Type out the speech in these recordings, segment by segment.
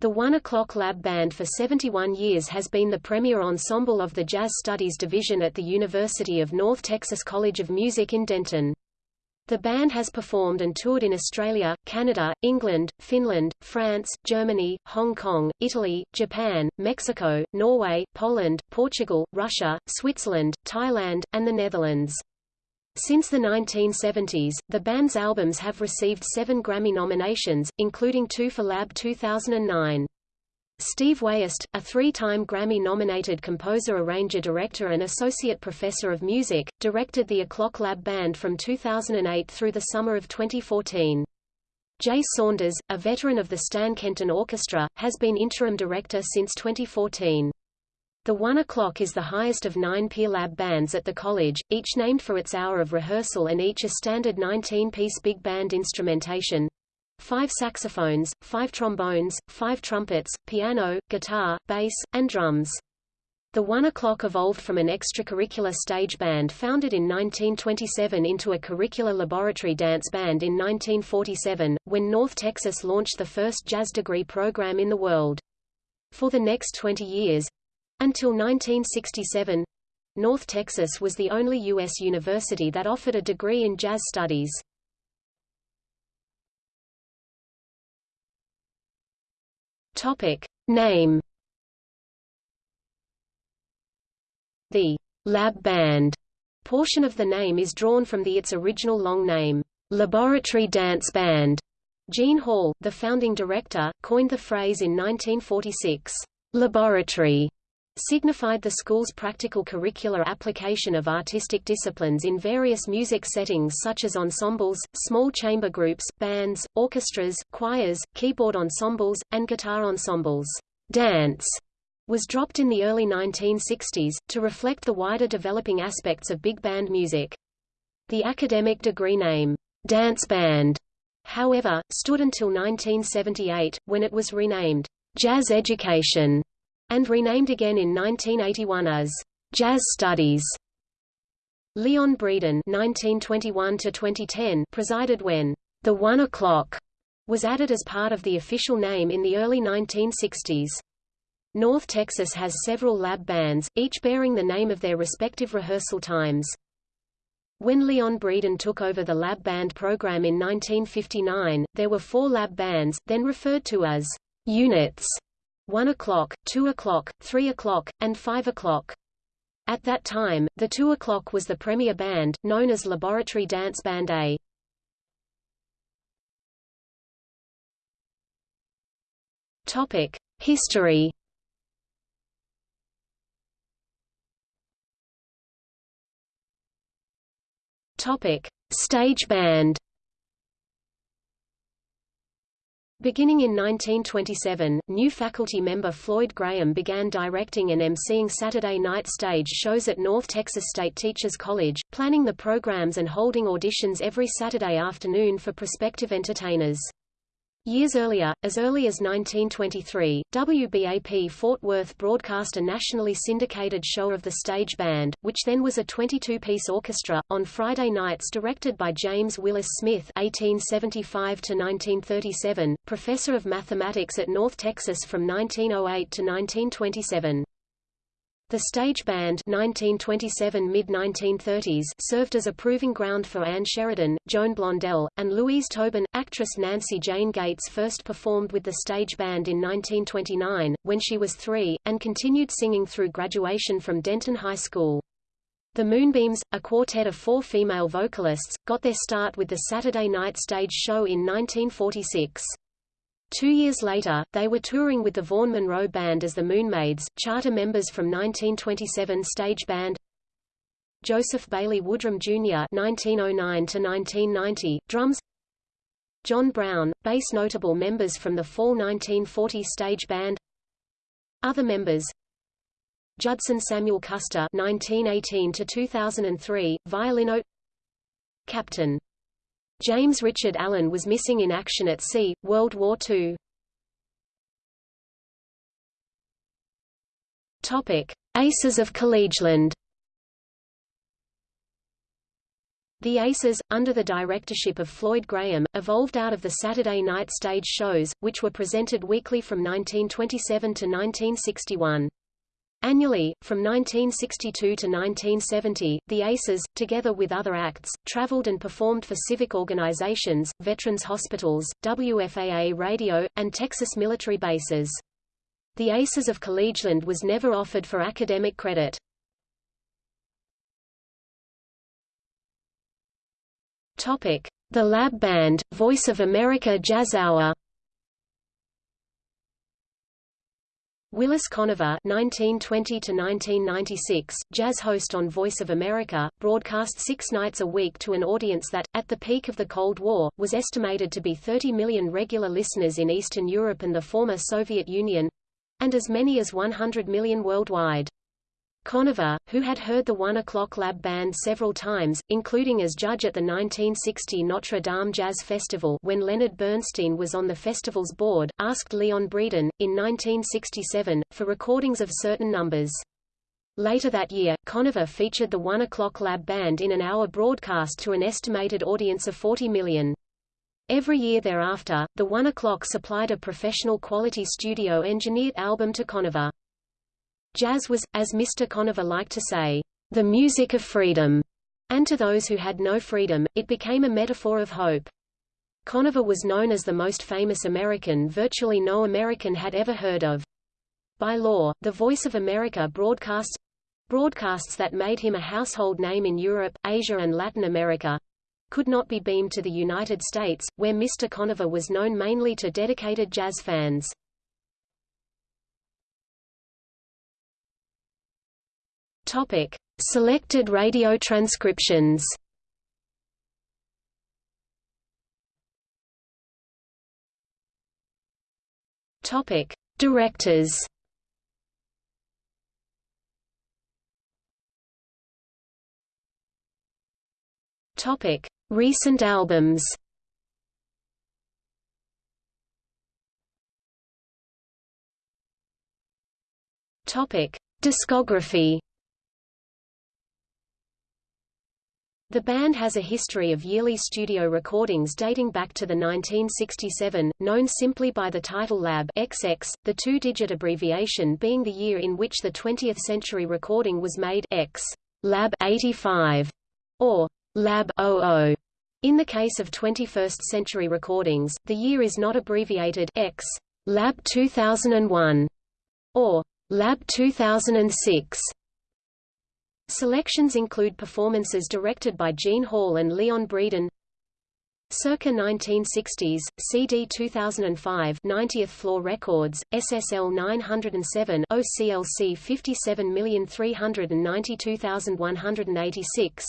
The One O'Clock Lab Band for 71 years has been the premier ensemble of the Jazz Studies Division at the University of North Texas College of Music in Denton. The band has performed and toured in Australia, Canada, England, Finland, France, Germany, Hong Kong, Italy, Japan, Mexico, Norway, Poland, Portugal, Russia, Switzerland, Thailand, and the Netherlands. Since the 1970s, the band's albums have received seven Grammy nominations, including two for Lab 2009. Steve Wiest, a three-time Grammy-nominated composer arranger-director and associate professor of music, directed the O'Clock Lab Band from 2008 through the summer of 2014. Jay Saunders, a veteran of the Stan Kenton Orchestra, has been interim director since 2014. The One O'Clock is the highest of nine peer lab bands at the college, each named for its hour of rehearsal and each a standard 19-piece big band instrumentation. Five saxophones, five trombones, five trumpets, piano, guitar, bass, and drums. The One O'Clock evolved from an extracurricular stage band founded in 1927 into a curricular laboratory dance band in 1947, when North Texas launched the first jazz degree program in the world. For the next 20 years, until 1967, North Texas was the only U.S. university that offered a degree in jazz studies. Topic. Name The lab band portion of the name is drawn from the its original long name, Laboratory Dance Band. Gene Hall, the founding director, coined the phrase in 1946, laboratory, signified the school's practical curricular application of artistic disciplines in various music settings such as ensembles, small chamber groups, bands, orchestras, choirs, keyboard ensembles, and guitar ensembles. Dance was dropped in the early 1960s, to reflect the wider developing aspects of big band music. The academic degree name, dance band, however, stood until 1978, when it was renamed, Jazz Education and renamed again in 1981 as Jazz Studies. Leon Breeden (1921–2010) presided when the One O'clock was added as part of the official name in the early 1960s. North Texas has several lab bands, each bearing the name of their respective rehearsal times. When Leon Breeden took over the lab band program in 1959, there were four lab bands, then referred to as units, 1 o'clock, 2 o'clock, 3 o'clock, and 5 o'clock. At that time, the 2 o'clock was the premier band, known as Laboratory Dance Band A. Topic: History. Topic: Stage band. Beginning in 1927, new faculty member Floyd Graham began directing and emceeing Saturday night stage shows at North Texas State Teachers College, planning the programs and holding auditions every Saturday afternoon for prospective entertainers. Years earlier, as early as 1923, WBAP Fort Worth broadcast a nationally syndicated show of the stage band, which then was a 22-piece orchestra, on Friday nights directed by James Willis Smith (1875–1937), professor of mathematics at North Texas from 1908 to 1927. The stage band 1927 mid-1930s served as a proving ground for Anne Sheridan, Joan Blondell, and Louise Tobin. Actress Nancy Jane Gates first performed with the stage band in 1929, when she was three, and continued singing through graduation from Denton High School. The Moonbeams, a quartet of four female vocalists, got their start with the Saturday night stage show in 1946. Two years later, they were touring with the Vaughn Monroe Band as the Moonmaids, charter members from 1927 stage band Joseph Bailey Woodrum Jr. (1909–1990), drums. John Brown, bass. Notable members from the fall 1940 stage band. Other members: Judson Samuel Custer (1918–2003), violino. Captain James Richard Allen was missing in action at sea, World War II. Topic: Aces of Collegeland. The Aces, under the directorship of Floyd Graham, evolved out of the Saturday night stage shows, which were presented weekly from 1927 to 1961. Annually, from 1962 to 1970, the Aces, together with other acts, traveled and performed for civic organizations, veterans hospitals, WFAA radio, and Texas military bases. The Aces of Collegeland was never offered for academic credit. The Lab Band, Voice of America Jazz Hour. Willis Conover (1920–1996), jazz host on Voice of America, broadcast six nights a week to an audience that, at the peak of the Cold War, was estimated to be 30 million regular listeners in Eastern Europe and the former Soviet Union, and as many as 100 million worldwide. Conover, who had heard the One O'Clock Lab Band several times, including as judge at the 1960 Notre Dame Jazz Festival when Leonard Bernstein was on the festival's board, asked Leon Breeden, in 1967, for recordings of certain numbers. Later that year, Conover featured the One O'Clock Lab Band in an hour broadcast to an estimated audience of 40 million. Every year thereafter, the One O'Clock supplied a professional quality studio-engineered album to Conover. Jazz was, as Mr. Conover liked to say, the music of freedom, and to those who had no freedom, it became a metaphor of hope. Conover was known as the most famous American virtually no American had ever heard of. By law, the Voice of America broadcasts broadcasts that made him a household name in Europe, Asia and Latin America could not be beamed to the United States, where Mr. Conover was known mainly to dedicated jazz fans. Topic: Selected radio transcriptions. Topic: Directors. Topic: Recent albums. Topic: Discography. The band has a history of yearly studio recordings dating back to the 1967, known simply by the title Lab XX, the two-digit abbreviation being the year in which the 20th century recording was made X Lab 85 or Lab 00. In the case of 21st century recordings, the year is not abbreviated X Lab 2001 or Lab 2006. Selections include performances directed by Gene Hall and Leon Breeden. Circa 1960s, CD 2005 90th Floor Records, SSL 907 OCLC 57392186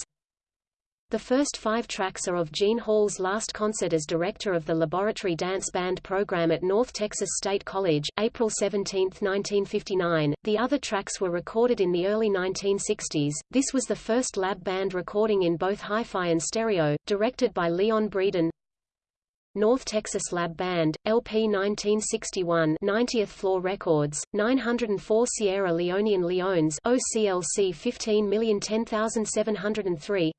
the first five tracks are of Gene Hall's last concert as director of the Laboratory Dance Band program at North Texas State College, April 17, 1959. The other tracks were recorded in the early 1960s. This was the first lab band recording in both hi-fi and stereo, directed by Leon Breeden. North Texas Lab Band, LP 1961 90th Floor Records, 904 Sierra Leonean Leones OCLC 15010703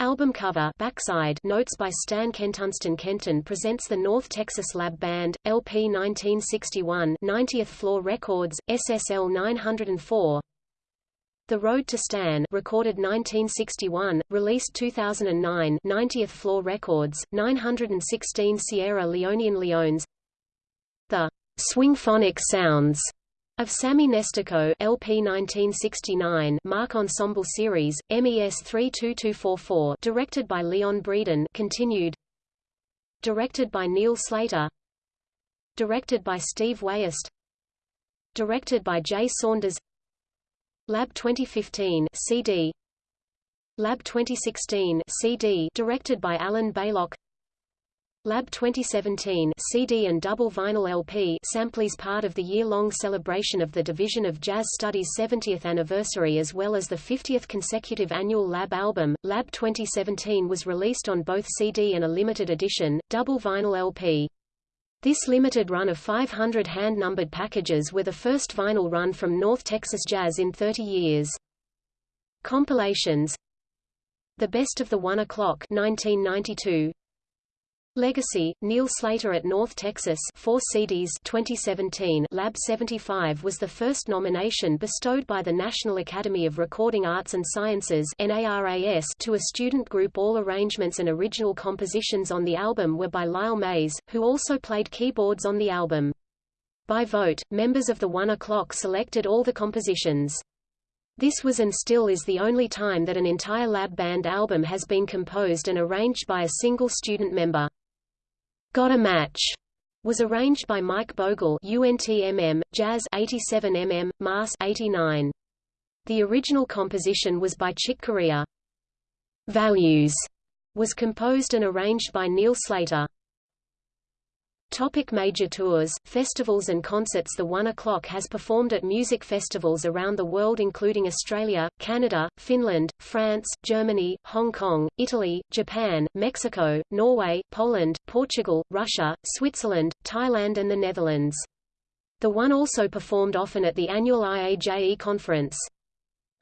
Album cover backside notes by Stan Kentunston Kenton presents the North Texas Lab Band, LP 1961 90th Floor Records, SSL 904 The Road to Stan recorded 1961, released 2009 90th Floor Records, 916 Sierra Leonean Leones. The Swingphonic Sounds of Sammy Nestico LP 1969 Mark Ensemble Series, MES 32244 directed by Leon Breeden continued. Directed by Neil Slater. Directed by Steve Wayest Directed by Jay Saunders. Lab 2015 CD Lab 2016 CD directed by Alan Baylock Lab 2017 CD and double vinyl LP samplers part of the year-long celebration of the Division of Jazz Studies 70th anniversary as well as the 50th consecutive annual Lab album. Lab 2017 was released on both CD and a limited edition, double vinyl LP. This limited run of 500 hand-numbered packages were the first vinyl run from North Texas Jazz in 30 years. Compilations The Best of the One O'Clock 1992. Legacy, Neil Slater at North Texas 4 CDs 2017 Lab 75 was the first nomination bestowed by the National Academy of Recording Arts and Sciences NARAS to a student group All arrangements and original compositions on the album were by Lyle Mays, who also played keyboards on the album. By vote, members of the One O'Clock selected all the compositions. This was and still is the only time that an entire lab band album has been composed and arranged by a single student member. Got a Match was arranged by Mike Bogle UNTMM, Jazz 87mm, Mass 89. The original composition was by Chick Corea. Values was composed and arranged by Neil Slater. Topic major tours, festivals and concerts The One O'Clock has performed at music festivals around the world including Australia, Canada, Finland, France, Germany, Hong Kong, Italy, Japan, Mexico, Norway, Poland, Portugal, Russia, Switzerland, Thailand and the Netherlands. The One also performed often at the annual IAJE conference.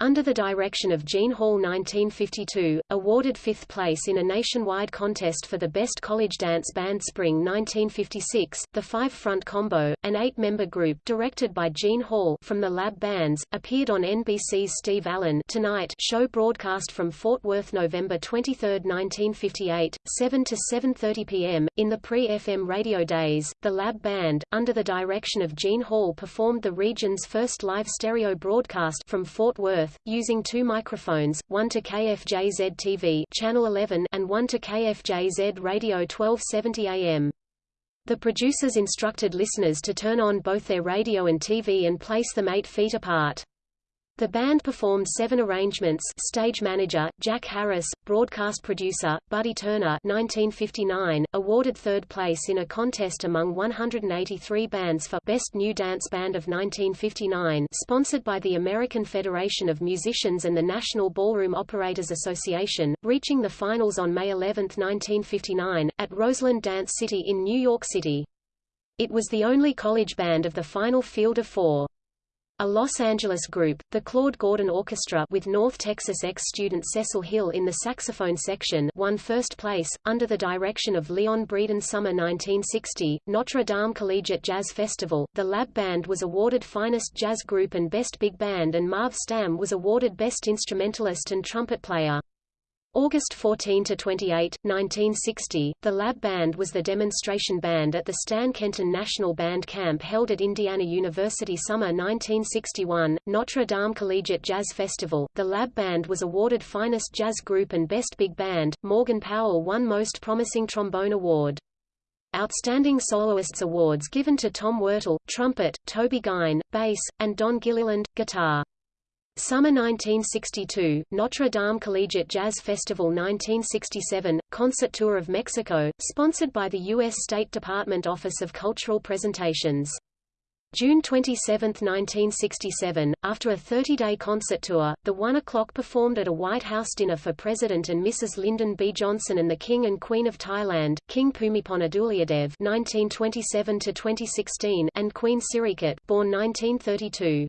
Under the direction of Gene Hall 1952, awarded fifth place in a nationwide contest for the Best College Dance Band Spring 1956, the Five Front Combo, an eight-member group directed by Gene Hall from the Lab Bands, appeared on NBC's Steve Allen Tonight show broadcast from Fort Worth November 23, 1958, 7 to 7.30 p.m. In the pre-FM radio days, the Lab Band, under the direction of Gene Hall performed the region's first live stereo broadcast from Fort Worth Using two microphones, one to KFJZ TV channel 11 and one to KFJZ Radio 1270 AM. The producers instructed listeners to turn on both their radio and TV and place them eight feet apart. The band performed seven arrangements stage manager, Jack Harris, broadcast producer, Buddy Turner 1959, awarded third place in a contest among 183 bands for Best New Dance Band of 1959 sponsored by the American Federation of Musicians and the National Ballroom Operators Association, reaching the finals on May 11, 1959, at Roseland Dance City in New York City. It was the only college band of the final field of four. A Los Angeles group, the Claude Gordon Orchestra with North Texas ex-student Cecil Hill in the saxophone section won first place, under the direction of Leon Breeden Summer 1960, Notre Dame Collegiate Jazz Festival, the Lab Band was awarded Finest Jazz Group and Best Big Band and Marv Stamm was awarded Best Instrumentalist and Trumpet Player. August 14 to 28, 1960, the Lab Band was the demonstration band at the Stan Kenton National Band Camp held at Indiana University summer 1961, Notre Dame Collegiate Jazz Festival. The Lab Band was awarded Finest Jazz Group and Best Big Band. Morgan Powell won Most Promising Trombone Award. Outstanding Soloists Awards given to Tom Wirtle, trumpet, Toby Gine, bass, and Don Gilliland, guitar. Summer 1962, Notre Dame Collegiate Jazz Festival 1967, Concert Tour of Mexico, sponsored by the U.S. State Department Office of Cultural Presentations. June 27, 1967, after a 30-day concert tour, the One O'Clock performed at a White House dinner for President and Mrs. Lyndon B. Johnson and the King and Queen of Thailand, King Bhumibol Adulyadej (1927–2016) and Queen Sirikit, born 1932.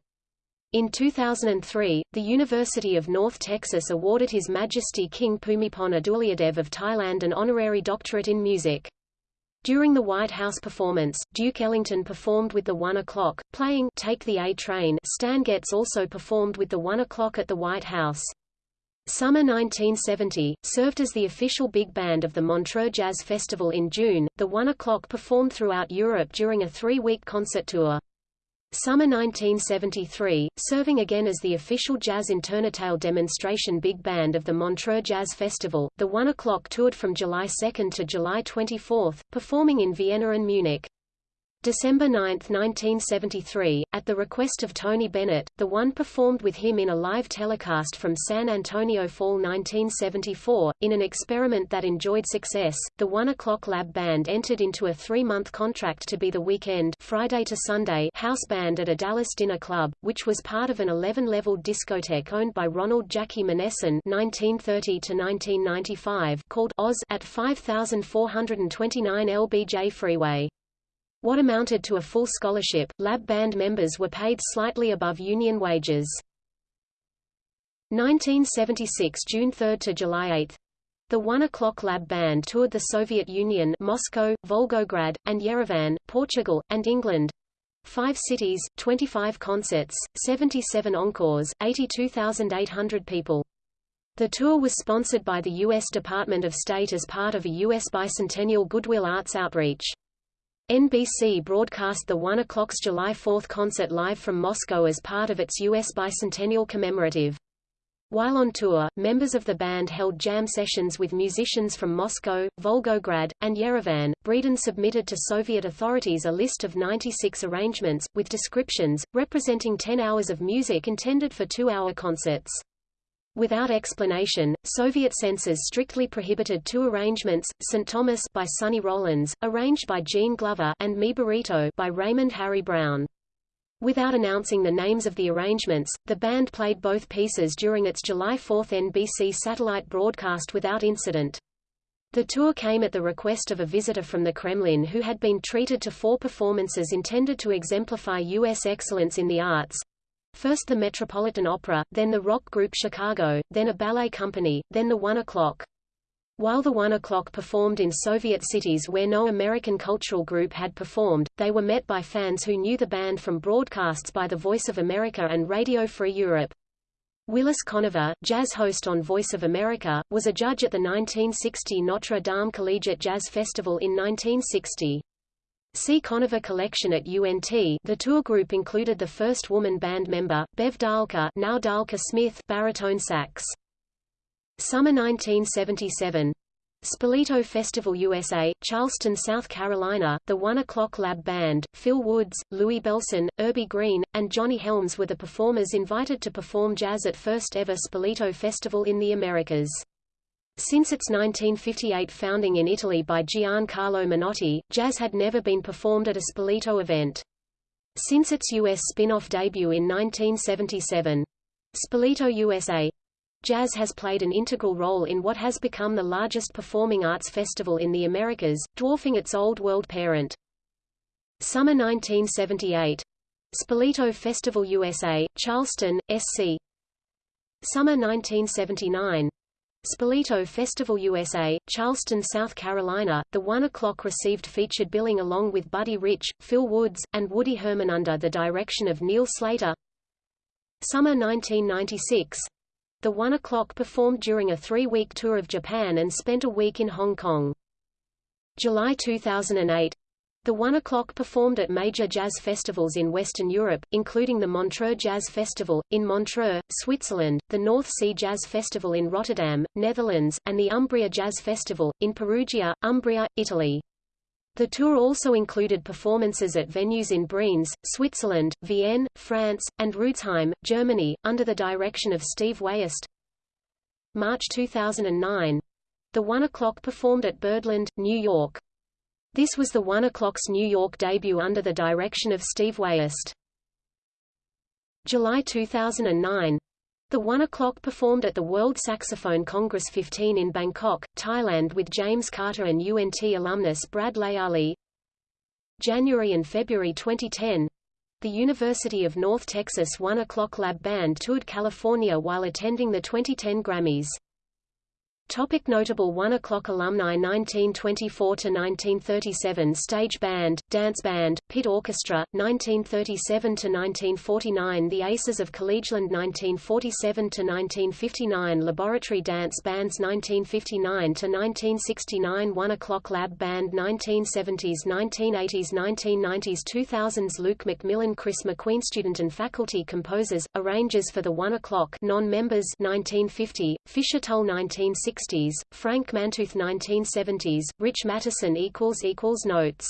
In 2003, the University of North Texas awarded His Majesty King Bhumibol Adulyadej of Thailand an honorary doctorate in music. During the White House performance, Duke Ellington performed with the One O'Clock, playing Take the A Train. Stan Getz also performed with the One O'Clock at the White House. Summer 1970, served as the official big band of the Montreux Jazz Festival in June, the One O'Clock performed throughout Europe during a three-week concert tour. Summer 1973, serving again as the official Jazz Internationale demonstration big band of the Montreux Jazz Festival, the One O'Clock toured from July 2 to July 24, performing in Vienna and Munich. December 9, 1973, at the request of Tony Bennett, The One performed with him in a live telecast from San Antonio Fall 1974. In an experiment that enjoyed success, the One O'Clock Lab Band entered into a three-month contract to be the weekend Friday to Sunday house band at a Dallas dinner club, which was part of an 11-level discotheque owned by Ronald Jackie Manesson (1930–1995) called Oz at 5429 LBJ Freeway. What amounted to a full scholarship, lab band members were paid slightly above union wages. 1976 June 3 to July 8. The One O'Clock Lab Band toured the Soviet Union Moscow, Volgograd, and Yerevan, Portugal, and England. Five cities, 25 concerts, 77 encores, 82,800 people. The tour was sponsored by the U.S. Department of State as part of a U.S. bicentennial Goodwill Arts outreach. NBC broadcast the 1 o'clock's July 4 concert live from Moscow as part of its U.S. bicentennial commemorative. While on tour, members of the band held jam sessions with musicians from Moscow, Volgograd, and Yerevan. Breeden submitted to Soviet authorities a list of 96 arrangements, with descriptions, representing 10 hours of music intended for two-hour concerts. Without explanation, Soviet censors strictly prohibited two arrangements, St. Thomas by Sonny Rollins, arranged by Gene Glover, and Mi Burrito by Raymond Harry Brown. Without announcing the names of the arrangements, the band played both pieces during its July 4 NBC satellite broadcast without incident. The tour came at the request of a visitor from the Kremlin who had been treated to four performances intended to exemplify U.S. excellence in the arts. First the Metropolitan Opera, then the rock group Chicago, then a ballet company, then the One O'Clock. While the One O'Clock performed in Soviet cities where no American cultural group had performed, they were met by fans who knew the band from broadcasts by the Voice of America and Radio Free Europe. Willis Conover, jazz host on Voice of America, was a judge at the 1960 Notre Dame Collegiate Jazz Festival in 1960. See Conover Collection at UNT. The tour group included the first woman band member, Bev Dahlke, now Dahlke Smith, baritone sax. Summer 1977 Spoleto Festival USA, Charleston, South Carolina, the One O'Clock Lab Band, Phil Woods, Louie Bellson, Urbie Green, and Johnny Helms were the performers invited to perform jazz at first ever Spoleto Festival in the Americas. Since its 1958 founding in Italy by Giancarlo Menotti, jazz had never been performed at a Spoleto event. Since its U.S. spin-off debut in 1977, Spoleto USA Jazz has played an integral role in what has become the largest performing arts festival in the Americas, dwarfing its old world parent. Summer 1978. Spoleto Festival USA, Charleston, SC. Summer 1979. Spoleto Festival USA, Charleston, South Carolina. The One O'Clock received featured billing along with Buddy Rich, Phil Woods, and Woody Herman under the direction of Neil Slater. Summer 1996. The One O'Clock performed during a three-week tour of Japan and spent a week in Hong Kong. July 2008 the One O'Clock performed at major jazz festivals in Western Europe, including the Montreux Jazz Festival, in Montreux, Switzerland, the North Sea Jazz Festival in Rotterdam, Netherlands, and the Umbria Jazz Festival, in Perugia, Umbria, Italy. The tour also included performances at venues in Brienz, Switzerland, Vienne, France, and Rudesheim, Germany, under the direction of Steve Wayest. March 2009. The One O'Clock performed at Birdland, New York. This was the One O'Clock's New York debut under the direction of Steve Wayest. July 2009. The One O'Clock performed at the World Saxophone Congress 15 in Bangkok, Thailand with James Carter and UNT alumnus Brad Leali. January and February 2010. The University of North Texas One O'Clock Lab Band toured California while attending the 2010 Grammys. Topic notable 1 o'clock alumni 1924–1937 Stage band, dance band, pit orchestra, 1937–1949 The Aces of Collegeland 1947–1959 Laboratory dance bands 1959–1969 1 o'clock lab band 1970s 1980s 1990s 2000s Luke McMillan Chris McQueen Student and faculty composers, arrangers for the 1 o'clock non-members 1950, Fisher Tull 1960 1960s, Frank Mantooth 1970s, Rich Matteson equals equals notes